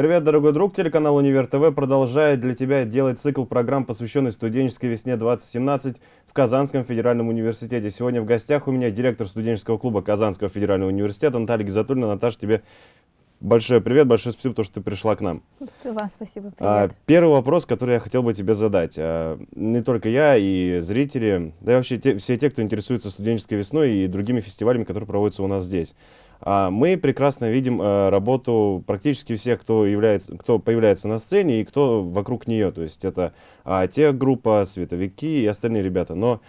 Привет, дорогой друг! Телеканал Универ ТВ продолжает для тебя делать цикл программ, посвященный студенческой весне 2017 в Казанском федеральном университете. Сегодня в гостях у меня директор студенческого клуба Казанского федерального университета Наталья Гизатульна. Наташа, тебе большой привет, большое спасибо, то, что ты пришла к нам. Вам спасибо, а, привет. первый вопрос, который я хотел бы тебе задать. А, не только я и зрители, да и вообще те, все те, кто интересуется студенческой весной и другими фестивалями, которые проводятся у нас здесь. А мы прекрасно видим работу практически всех, кто, является, кто появляется на сцене и кто вокруг нее. То есть это те группа, световики и остальные ребята. Но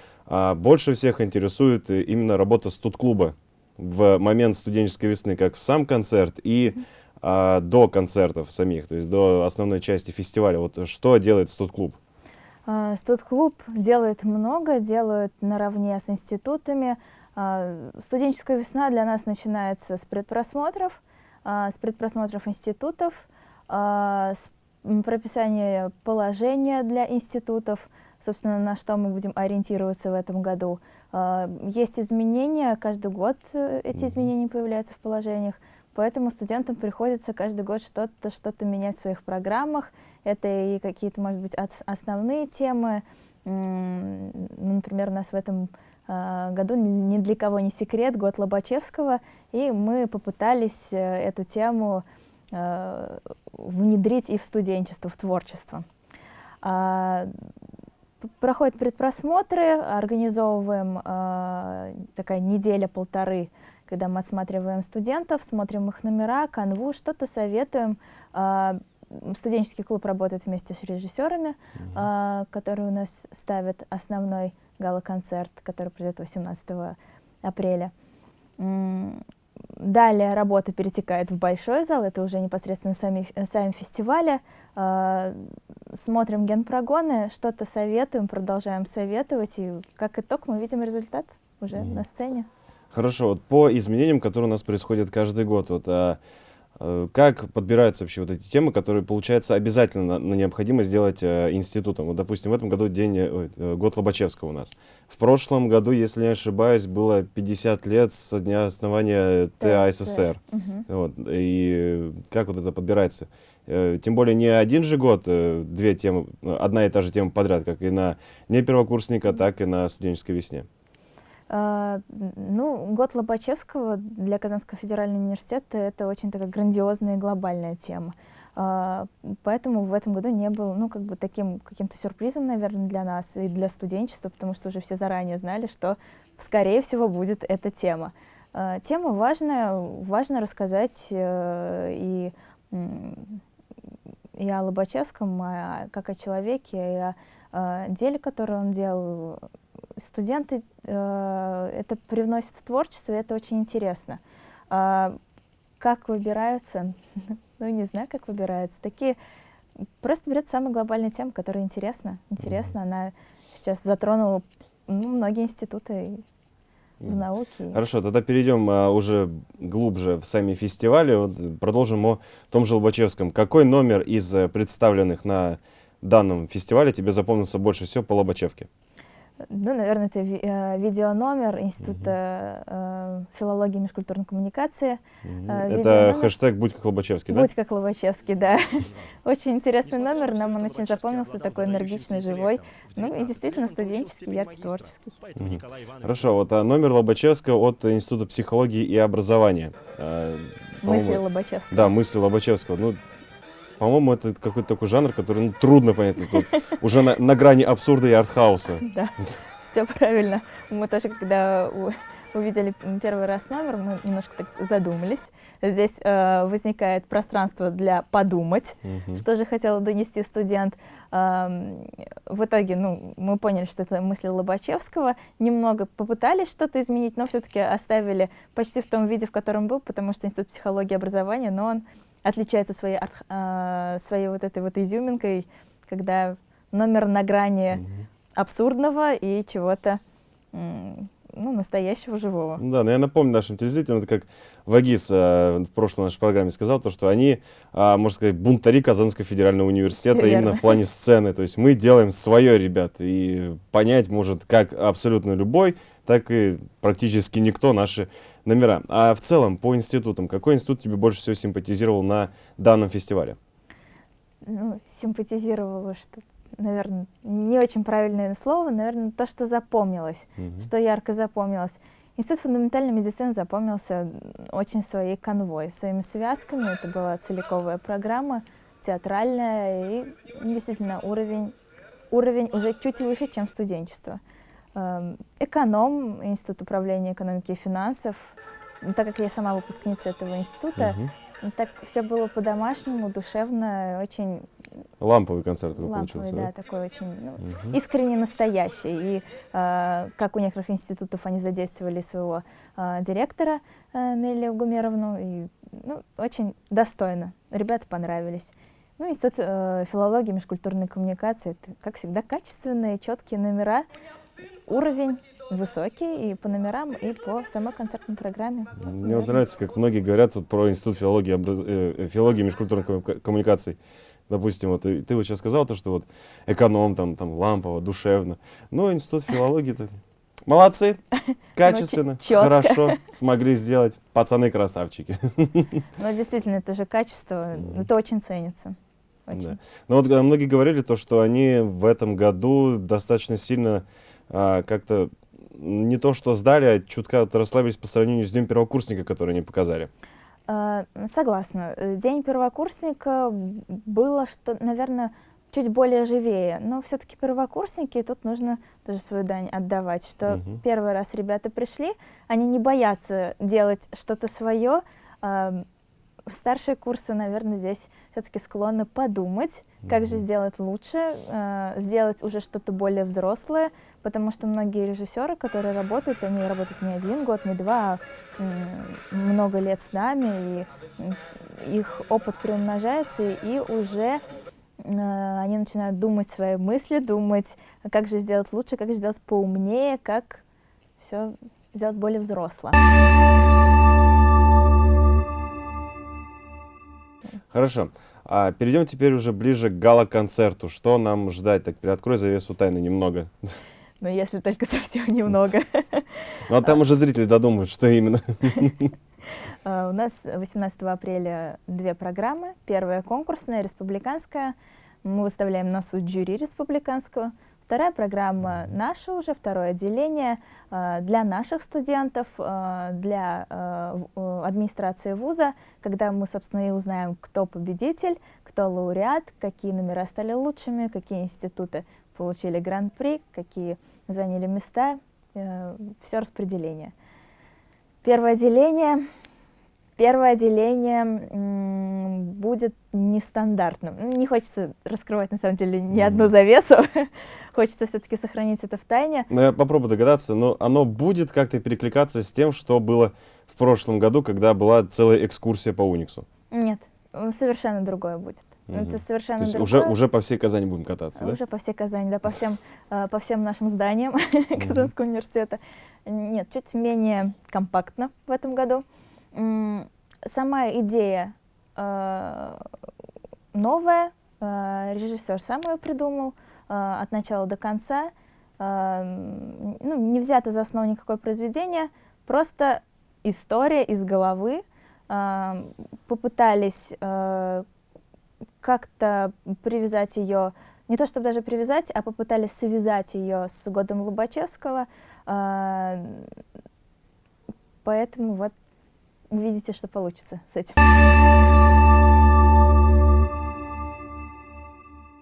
больше всех интересует именно работа студ-клуба в момент студенческой весны, как в сам концерт и а, до концертов самих, то есть до основной части фестиваля. Вот что делает студ-клуб? Студ-клуб делает много, делает наравне с институтами, а, студенческая весна для нас начинается с предпросмотров, а, с предпросмотров институтов, а, с прописания положения для институтов, собственно, на что мы будем ориентироваться в этом году. Есть изменения, каждый год э, эти изменения появляются в положениях, поэтому студентам приходится каждый год что-то что, -то, менять в своих программах. Это и какие-то, может быть, основные темы. Например, у нас в этом Э, году ни для кого не секрет, год Лобачевского, и мы попытались э, эту тему э, внедрить и в студенчество, в творчество. Проходят предпросмотры, организовываем такая неделя-полторы, когда мы отсматриваем студентов, смотрим их номера, канву, что-то советуем. А, студенческий клуб работает вместе с режиссерами, mm -hmm. которые у нас ставят основной гала-концерт, который пройдет 18 апреля. Далее работа перетекает в большой зал, это уже непосредственно сами, сами фестивали. А, смотрим генпрогоны, что-то советуем, продолжаем советовать, и как итог мы видим результат уже mm -hmm. на сцене. Хорошо, вот по изменениям, которые у нас происходят каждый год, вот, а, Э, как подбираются вообще вот эти темы, которые, получается, обязательно на, необходимо сделать э, институтом? Вот, допустим, в этом году день, э, э, год Лобачевского у нас. В прошлом году, если не ошибаюсь, было 50 лет со дня основания ТАССР. Угу. Вот, и как вот это подбирается? Э, тем более не один же год, э, две темы, одна и та же тема подряд, как и на не первокурсника, так и на студенческой весне. А, ну, год Лобачевского для Казанского федерального университета это очень такая грандиозная и глобальная тема. А, поэтому в этом году не был, ну, как бы таким каким-то сюрпризом, наверное, для нас и для студенчества, потому что уже все заранее знали, что, скорее всего, будет эта тема. А, тема важная, важно рассказать э, и, и о Лобачевском, как о человеке, и о деле, которое он делал, студенты э, это привносят в творчество, и это очень интересно. А, как выбираются? ну, не знаю, как выбираются. Такие просто берет самая глобальная тема, которая интересна. Интересна, она сейчас затронула ну, многие институты в науке. Хорошо, тогда перейдем а, уже глубже в сами фестивали. Вот, продолжим о том же Лобачевском. Какой номер из э, представленных на данном фестивале тебе запомнился больше всего по Лобачевке? Ну, наверное, это ви э, видеономер Института э, филологии и межкультурной коммуникации. Э, это хэштег «Будь как Лобачевский», да? «Будь как Лобачевский», да. Очень интересный номер, нам он очень запомнился, такой энергичный, живой. Ну и действительно студенческий, яркий, творческий. Хорошо, вот а номер Лобачевского от Института психологии и образования. Мысли Лобачевского. Да, мысли Лобачевского. Ну, по-моему, это какой-то такой жанр, который ну, трудно понять. Тут уже на, на грани абсурда и артхауса. Да, все правильно. Мы тоже, когда увидели первый раз номер, мы немножко так задумались. Здесь э, возникает пространство для подумать, угу. что же хотел донести студент. Э, в итоге ну, мы поняли, что это мысли Лобачевского. Немного попытались что-то изменить, но все-таки оставили почти в том виде, в котором был, потому что Институт психологии и образования, но он отличается своей, э, своей вот этой вот изюминкой, когда номер на грани -hmm. абсурдного и чего-то ну, настоящего живого. Да, но я напомню нашим телезрителям, это как Вагис э, в прошлой нашей программе сказал, то, что они, э, можно сказать, бунтари Казанского федерального университета Всё именно верно. в плане сцены. То есть мы делаем свое, ребят, и понять может как абсолютно любой, так и практически никто наши номера. А в целом, по институтам, какой институт тебе больше всего симпатизировал на данном фестивале? Ну, симпатизировала, что, наверное, не очень правильное слово, наверное, то, что запомнилось, Мгм. что ярко запомнилось. Институт фундаментальной медицины запомнился очень своей конвой, своими связками. Это была целиковая программа, театральная, и действительно уровень, уровень уже чуть выше, чем студенчество. Эм, Эконом, Институт управления экономики и финансов. Так как я сама выпускница этого института, ну, так все было по-домашнему, душевно, очень Ламповый концерт такой ламповый, получился, да, да? такой очень ну, Мгм. искренне настоящий. И э, как у некоторых институтов они задействовали своего э, директора э, Нелли Гумеровну, и ну, очень достойно. Ребята понравились. Ну, институт э, филологии, межкультурной коммуникации, это, как всегда, качественные, четкие номера, уровень высокий и по номерам, и по самой концертной программе. Мне вот нравится, как многие говорят вот про Институт филологии, образ- э, филологии и межкультурных комму- коммуникаций. Допустим, вот и ты вот сейчас сказал то, что вот эконом, там, там лампово, душевно. Но Институт филологии-то молодцы, качественно, чётко. хорошо смогли сделать. Пацаны красавчики. Но действительно, это же качество, это очень ценится. Очень. Да. Но вот э, многие говорили то, что они в этом году достаточно сильно а, как-то не то что сдали, а чутка расслабились по сравнению с Днем первокурсника, который они показали. А, Согласна. День первокурсника было, что, наверное, чуть более живее. Но все-таки первокурсники, тут нужно тоже свою дань отдавать, что Мгм. первый раз ребята пришли, они не боятся делать что-то свое. Старшие курсы, наверное, здесь все-таки склонны подумать, как же сделать лучше, э, сделать уже что-то более взрослое, потому что многие режиссеры, которые работают, они работают не один год, не два, а м, много лет с нами, и их опыт приумножается, и уже э, они начинают думать свои мысли, думать, как же сделать лучше, как же сделать поумнее, как все сделать более взросло. Хорошо. А перейдем теперь уже ближе к гала-концерту. Что нам ждать? Так, приоткрой завесу тайны немного. Но если только совсем немного. Ну, а там уже зрители додумают, что именно. А, У нас 18 апреля две программы. Первая конкурсная, республиканская. Мы выставляем на суд жюри республиканского. Вторая программа наша уже, второе отделение а, для наших студентов, а, для э, администрации вуза, когда мы, собственно, и узнаем, кто победитель, кто лауреат, какие номера стали лучшими, какие институты получили гран-при, какие заняли места, все распределение. Первое отделение Первое отделение будет нестандартным. Ну, Не хочется раскрывать, на самом деле, ни одну завесу. Хочется все-таки сохранить это в тайне. Ну, я попробую догадаться, но оно будет как-то перекликаться с тем, что было в прошлом году, когда была целая экскурсия по Униксу. Нет, э, совершенно другое будет. Мгм. Это совершенно То есть другое. уже, уже по всей Казани будем кататься, да? Уже по всей Казани, да, по всем, э, по всем нашим зданиям Казанского университета. Нет, чуть менее компактно в этом году. Сама идея э, новая, э, режиссер сам ее придумал э, от начала до конца. Ну, не взято за основу никакое произведение, просто история из головы. Попытались как-то привязать ее, не то чтобы даже привязать, а попытались связать ее с годом Лобачевского. Поэтому вот увидите, что получится с этим.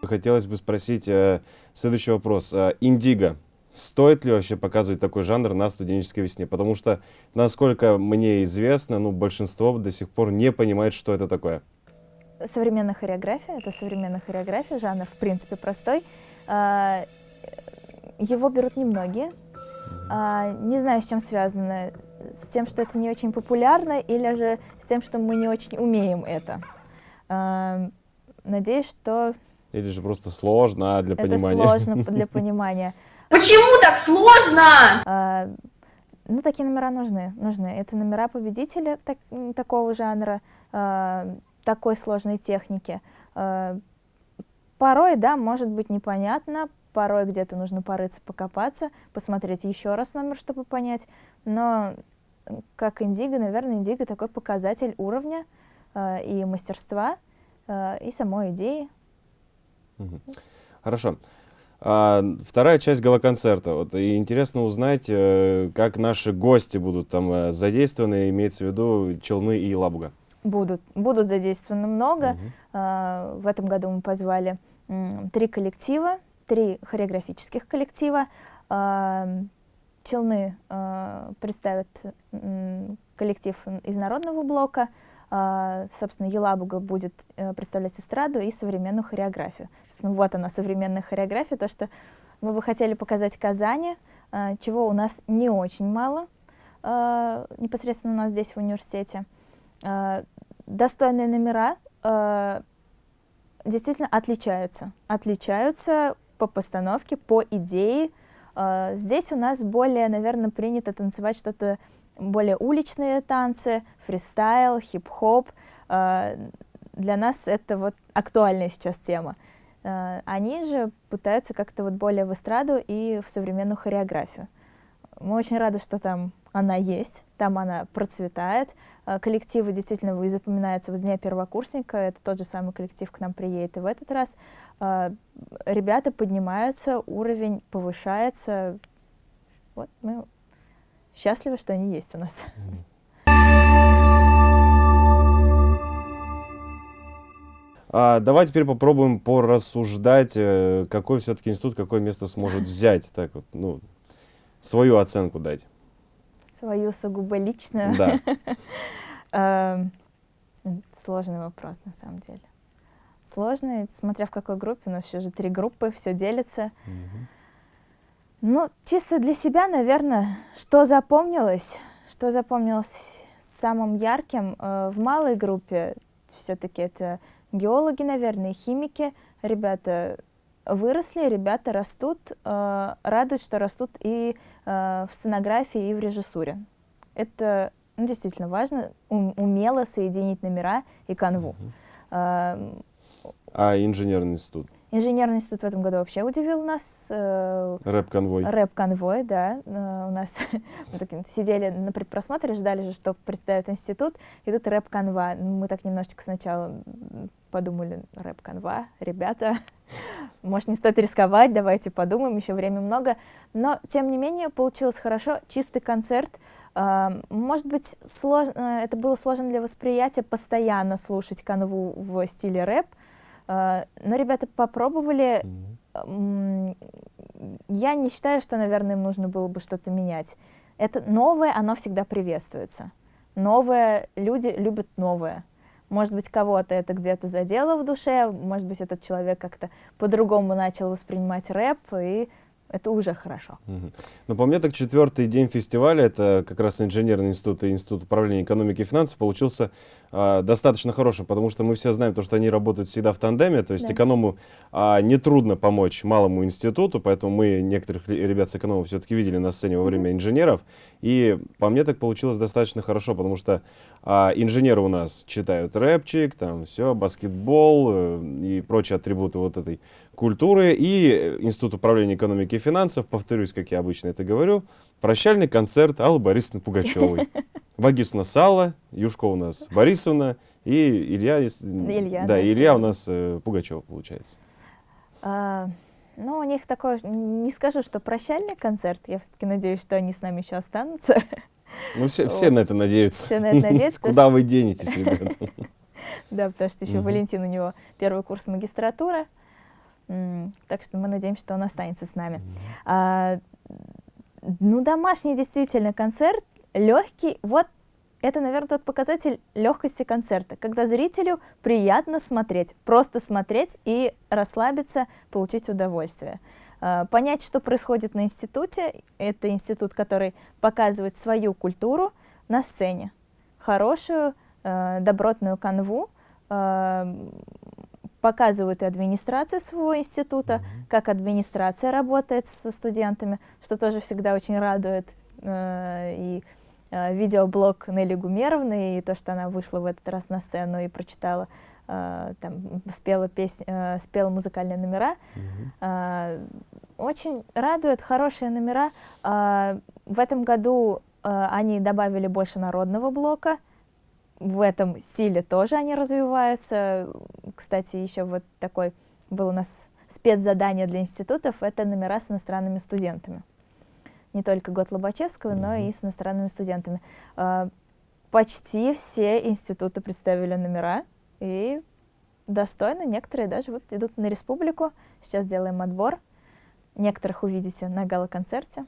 Хотелось бы спросить э, следующий вопрос. Э, Индиго. Стоит ли вообще показывать такой жанр на студенческой весне? Потому что, насколько мне известно, ну, большинство до сих пор не понимает, что это такое. Современная хореография, это современная хореография, жанр в принципе простой. А, Его берут немногие. А, Не знаю, с чем связано. С тем, что это не очень популярно, или же с тем, что мы не очень умеем это. А, Надеюсь, что Или же просто сложно а для это понимания? сложно для понимания. Почему так сложно? А, Ну, такие номера нужны, нужны. Это номера победителя так, такого жанра, э, такой сложной техники. Э, порой, да, может быть непонятно, порой где-то нужно порыться, покопаться, посмотреть еще раз номер, чтобы понять. Но как индиго, наверное, индиго такой показатель уровня э, и мастерства, э, и самой идеи. Хорошо. А, вторая часть галоконцерта. Вот, и интересно узнать, э, как наши гости будут там э, задействованы, имеется в виду Челны и Лабуга. Будут, будут задействованы много. Угу. А, в этом году мы позвали три коллектива, три хореографических коллектива. А, Челны а, представят коллектив из народного блока, а, собственно, Елабуга будет э, представлять эстраду и современную хореографию. Собственно, вот она, современная хореография, то, что мы бы хотели показать Казани, чего у нас не очень мало, непосредственно у нас здесь в университете. Достойные номера действительно отличаются, отличаются по постановке, по идее. Здесь у нас более, наверное, принято танцевать что-то более уличные танцы, фристайл, хип-хоп. Э, для нас это вот актуальная сейчас тема. Э, они же пытаются как-то вот более в эстраду и в современную хореографию. Мы очень рады, что там она есть, там она процветает. Коллективы действительно запоминаются с дня первокурсника. Это тот же самый коллектив к нам приедет и в этот раз. Ребята поднимаются, уровень повышается. Вот мы счастливы, что они есть у нас. А, давай теперь попробуем порассуждать, э, какой все-таки институт, какое место сможет взять, так вот, ну, свою оценку дать. Свою сугубо личную? Да. Эм, сложный вопрос, на самом деле. Сложный, смотря в какой группе. У нас еще же три группы, все делится. Ну, чисто для себя, наверное, что запомнилось, что запомнилось самым ярким э, в малой группе, все-таки это геологи, наверное, химики. Ребята выросли, ребята растут, э, радует, что растут и э, в сценографии, и в режиссуре. Это ну, действительно важно, ум, умело соединить номера и канву. Uh -huh. А инженерный институт? Инженерный институт в этом году вообще удивил нас. Э, Рэп-конвой. Рэп-конвой, да. Э, у нас сидели на предпросмотре, ждали же, что представит институт, и тут рэп-конва. Мы так немножечко сначала подумали, рэп-конва, ребята, может, не стоит рисковать, давайте подумаем, еще время много. Но, тем не менее, получилось хорошо, чистый концерт. Э, может быть, сложно, это было сложно для восприятия, постоянно слушать канву в стиле рэп, но ребята попробовали. Я не считаю, что, наверное, им нужно было бы что-то менять. Это новое, оно всегда приветствуется. Новое, люди любят новое. Может быть, кого-то это где-то задело в душе, может быть, этот человек как-то по-другому начал воспринимать рэп, и это уже хорошо. Угу. Ну, по мне, так четвертый день фестиваля, это как раз инженерный институт и институт управления экономики и финансов, получился э, достаточно хорошим, потому что мы все знаем, то, что они работают всегда в тандеме, то есть да. эконому э, нетрудно помочь малому институту, поэтому мы некоторых ребят с эконома все-таки видели на сцене во время инженеров, и по мне так получилось достаточно хорошо, потому что э, инженеры у нас читают рэпчик, там все, баскетбол э, и прочие атрибуты вот этой культуры и Институт управления экономики и финансов, повторюсь, как я обычно это говорю, прощальный концерт Аллы Борисовны Пугачевой. Вагис у нас Алла, Юшко у нас Борисовна и Илья, Илья да, Илья у нас э, Пугачева получается. А, ну, у них такой, не скажу, что прощальный концерт, я все-таки надеюсь, что они с нами еще останутся. Ну, все, все на это надеются. Все на это надеются. Куда вы денетесь, ребята? Да, потому что еще Валентин, у него первый курс магистратуры, так что мы надеемся, что он останется с нами. А, ну, домашний действительно концерт, легкий. Вот это, наверное, тот показатель легкости концерта, когда зрителю приятно смотреть, просто смотреть и расслабиться, получить удовольствие. А, понять, что происходит на институте, это институт, который показывает свою культуру на сцене. Хорошую, а, добротную канву, показывают и администрацию своего института, mm -hmm. как администрация работает со студентами, что тоже всегда очень радует. э, и э, видеоблог Нелли Гумеровны, и то, что она вышла в этот раз на сцену и прочитала, э, там, спела, песня, э, спела музыкальные номера. Mm -hmm. э, очень радует, хорошие номера. Э, в этом году э, они добавили больше народного блока, в этом стиле тоже они развиваются. Кстати, еще вот такой был у нас спецзадание для институтов, это номера с иностранными студентами. Не только год Лобачевского, но и с иностранными студентами. А, почти все институты представили номера, и достойно, некоторые даже вот идут на республику. Сейчас делаем отбор. Некоторых увидите на гала-концерте.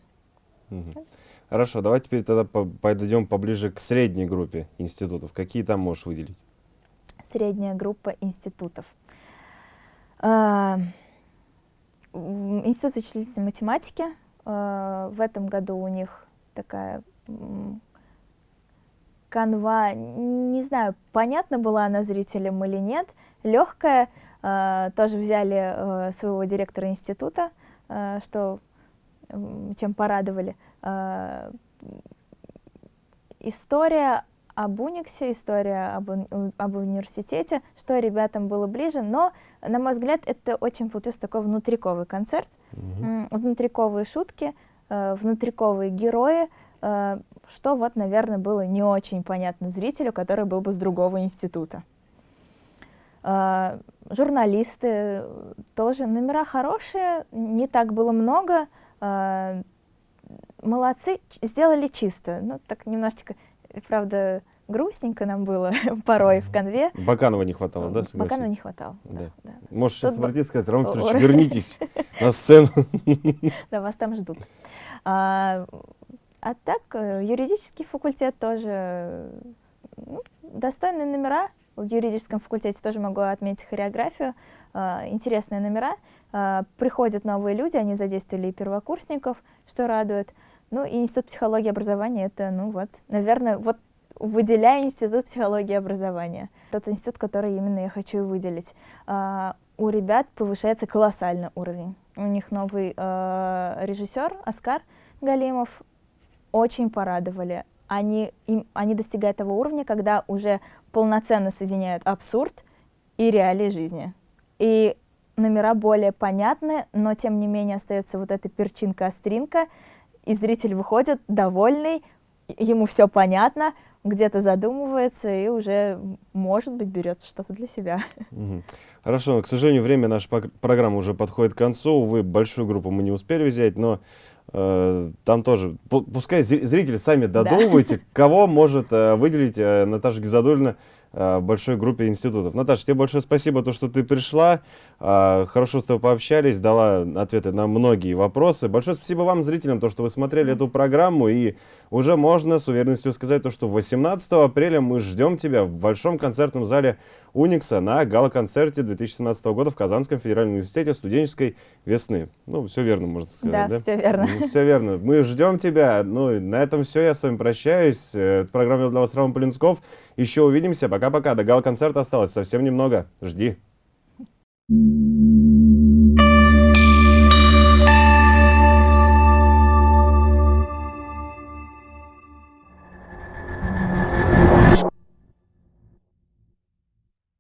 Хорошо, давайте теперь тогда подойдем поближе к средней группе институтов. Какие там можешь выделить? Средняя группа институтов. А, Институт вычислительной математики. А, в этом году у них такая канва, не знаю, понятно была она зрителям или нет, легкая. А, тоже взяли своего директора института, что чем порадовали. А, история об Униксе, история об, об университете, что ребятам было ближе, но, на мой взгляд, это очень получился такой внутриковый концерт, mm -hmm. внутриковые шутки, э, внутриковые герои, э, что вот, наверное, было не очень понятно зрителю, который был бы с другого института. Журналисты тоже, номера хорошие, не так было много, молодцы, сделали чисто. Ну, так немножечко, правда, грустненько нам было порой в конве. Баканова не хватало, да, согласен? Баканова не хватало, да. да. да. Можешь сейчас обратиться сказать, Роман Петрович, вернитесь на сцену. Да, вас там ждут. А, а так, э, юридический факультет тоже ну, достойные номера. В юридическом факультете тоже могу отметить хореографию. А, интересные номера. А, приходят новые люди, они задействовали и первокурсников, что радует. Ну и Институт психологии образования, это, ну вот, наверное, вот выделяю Институт психологии образования. Тот институт, который именно я хочу выделить. А, у ребят повышается колоссально уровень. У них новый режиссер Оскар Галимов. Очень порадовали. Они, им, они достигают того уровня, когда уже полноценно соединяют абсурд и реалии жизни. И номера более понятны, но тем не менее остается вот эта перчинка-остринка, и зритель выходит довольный, ему все понятно, где-то задумывается и уже, может быть, берет что-то для себя. Хорошо, но, к сожалению, время нашей программы уже подходит к концу. Увы, большую группу мы не успели взять, но там тоже, пускай зрители сами додумывайте, да. кого может э, выделить э, Наташа Гизадульна Э, большой группе институтов. Наташа, тебе большое спасибо, то, что ты пришла. Э, хорошо с тобой пообщались, дала ответы на многие вопросы. Большое спасибо вам, зрителям, то, что вы смотрели эту программу. И уже можно с уверенностью сказать, то, что 18 апреля мы ждем тебя в Большом концертном зале Уникса на гала-концерте 2017 года в Казанском федеральном университете студенческой весны. Ну, все верно, можно сказать, да? Да, все верно. Ну, все верно. Мы ждем тебя. Ну, на этом все. Я с вами прощаюсь. Э, программу для вас Роман Полинсков. Еще увидимся. Пока-пока. До гала-концерта осталось совсем немного. Жди. Thank you.